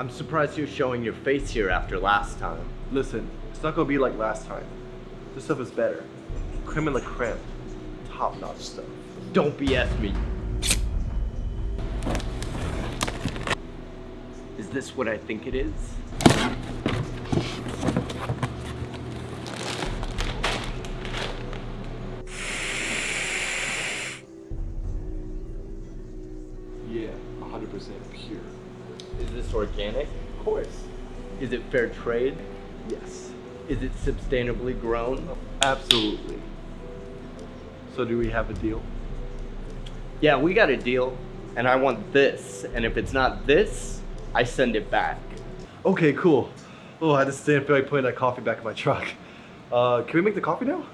I'm surprised you're showing your face here after last time. Listen, it's not gonna be like last time. This stuff is better. Creme de la creme. Top notch stuff. Don't BS me. Is this what I think it is? Yeah, 100% pure. Is this organic? Of course. Is it fair trade? Yes. Is it sustainably grown? Absolutely. So do we have a deal? Yeah, we got a deal, and I want this, and if it's not this, I send it back. Okay, cool. Oh, I just didn't feel like putting that coffee back in my truck. Uh, can we make the coffee now?